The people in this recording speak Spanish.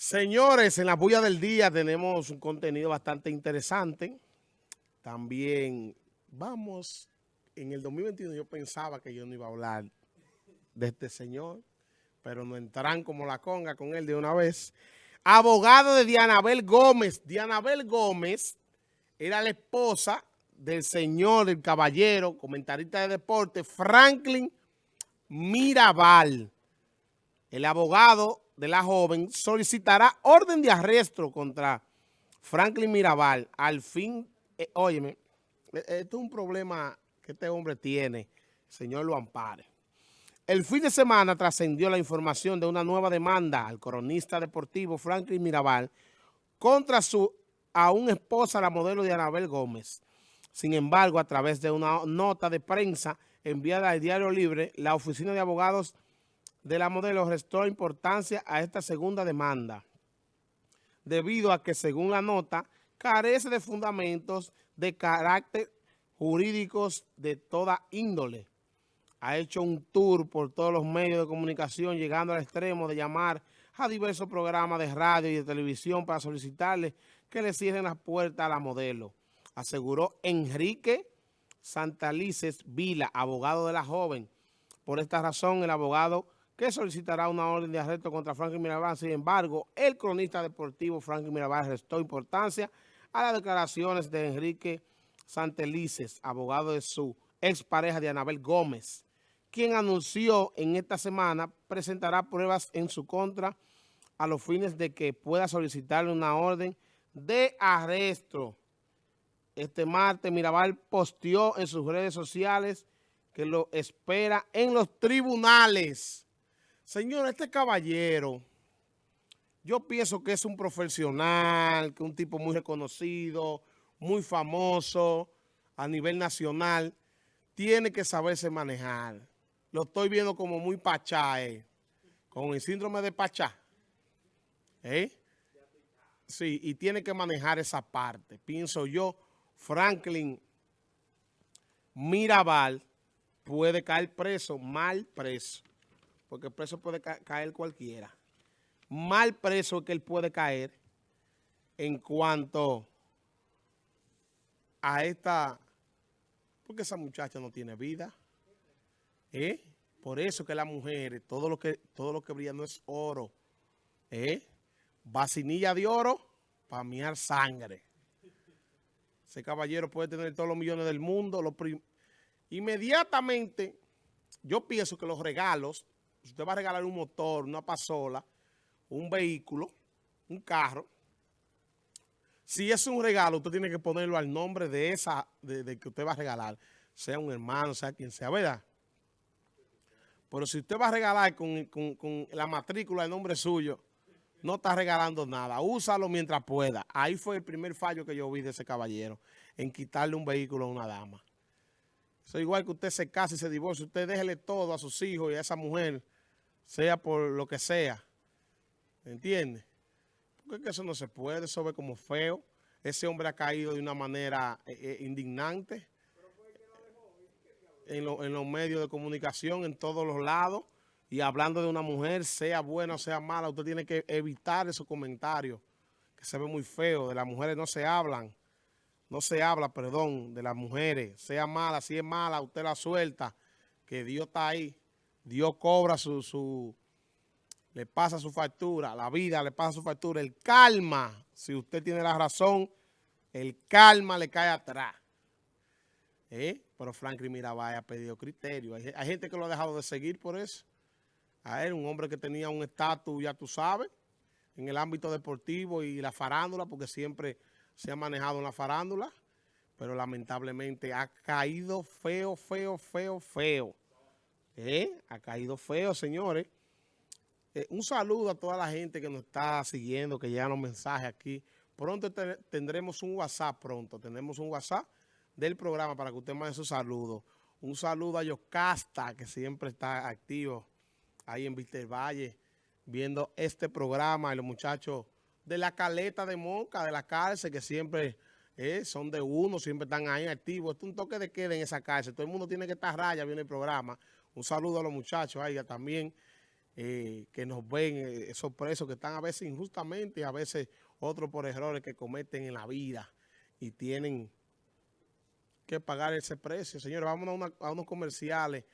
Señores, en la bulla del día tenemos un contenido bastante interesante. También vamos, en el 2021 yo pensaba que yo no iba a hablar de este señor, pero no entrarán como la conga con él de una vez. Abogado de Dianabel Gómez. Dianabel Gómez era la esposa del señor, el caballero, comentarista de deporte, Franklin Mirabal. El abogado de la joven solicitará orden de arresto contra Franklin Mirabal. Al fin, eh, óyeme, e, esto es un problema que este hombre tiene, señor lo ampare. El fin de semana trascendió la información de una nueva demanda al coronista deportivo Franklin Mirabal contra su aún esposa, la modelo de Anabel Gómez. Sin embargo, a través de una nota de prensa enviada al Diario Libre, la Oficina de Abogados de la modelo restó importancia a esta segunda demanda, debido a que, según la nota, carece de fundamentos de carácter jurídicos de toda índole. Ha hecho un tour por todos los medios de comunicación, llegando al extremo de llamar a diversos programas de radio y de televisión para solicitarle que le cierren las puertas a la modelo. Aseguró Enrique Santalices Vila, abogado de la joven. Por esta razón, el abogado que solicitará una orden de arresto contra Franklin Mirabal. Sin embargo, el cronista deportivo Franklin Mirabal restó importancia a las declaraciones de Enrique Santelices, abogado de su expareja de Anabel Gómez, quien anunció en esta semana presentará pruebas en su contra a los fines de que pueda solicitarle una orden de arresto. Este martes Mirabal posteó en sus redes sociales que lo espera en los tribunales. Señor, este caballero, yo pienso que es un profesional, que es un tipo muy reconocido, muy famoso a nivel nacional. Tiene que saberse manejar. Lo estoy viendo como muy pachá, eh, con el síndrome de pachá. ¿Eh? Sí, y tiene que manejar esa parte. Pienso yo, Franklin Mirabal puede caer preso, mal preso porque preso puede caer cualquiera. Mal preso que él puede caer en cuanto a esta... Porque esa muchacha no tiene vida. ¿Eh? Por eso que las mujeres, todo lo que, todo lo que brilla no es oro. ¿Eh? Vacinilla de oro para miar sangre. Ese caballero puede tener todos los millones del mundo. Inmediatamente, yo pienso que los regalos si usted va a regalar un motor, una pasola, un vehículo, un carro, si es un regalo, usted tiene que ponerlo al nombre de esa, de, que usted va a regalar, sea un hermano, sea quien sea, ¿verdad? Pero si usted va a regalar con, con la matrícula de nombre suyo, no está regalando nada. Úsalo mientras pueda. Ahí fue el primer fallo que yo vi de ese caballero, en quitarle un vehículo a una dama. Eso es igual que usted se case y se divorcie. Usted déjele todo a sus hijos y a esa mujer, sea por lo que sea. ¿Entiende? Porque eso no se puede, eso ve como feo. Ese hombre ha caído de una manera eh, eh, indignante en, en los medios de comunicación, en todos los lados. Y hablando de una mujer, sea buena o sea mala, usted tiene que evitar esos comentarios que se ven muy feos. De las mujeres no se hablan no se habla, perdón, de las mujeres, sea mala, si es mala, usted la suelta, que Dios está ahí, Dios cobra su, su, le pasa su factura, la vida le pasa su factura, el calma, si usted tiene la razón, el calma le cae atrás. ¿Eh? Pero Franklin Mirabal ha pedido criterio. Hay, hay, gente que lo ha dejado de seguir por eso. A él, un hombre que tenía un estatus, ya tú sabes, en el ámbito deportivo y la farándula, porque siempre se ha manejado en la farándula, pero lamentablemente ha caído feo, feo, feo, feo. ¿Eh? Ha caído feo, señores. Eh, un saludo a toda la gente que nos está siguiendo, que llegan los mensajes aquí. Pronto tendremos un WhatsApp, pronto. Tendremos un WhatsApp del programa para que usted mande su saludo. Un saludo a Yocasta, que siempre está activo ahí en Víctor Valle, viendo este programa. Y los muchachos de la caleta de Moca, de la cárcel, que siempre eh, son de uno, siempre están ahí activos. Esto es un toque de queda en esa cárcel. Todo el mundo tiene que estar raya viene el programa. Un saludo a los muchachos, a ella también, eh, que nos ven, eh, esos presos que están a veces injustamente y a veces otros por errores que cometen en la vida y tienen que pagar ese precio. Señores, vamos a, una, a unos comerciales.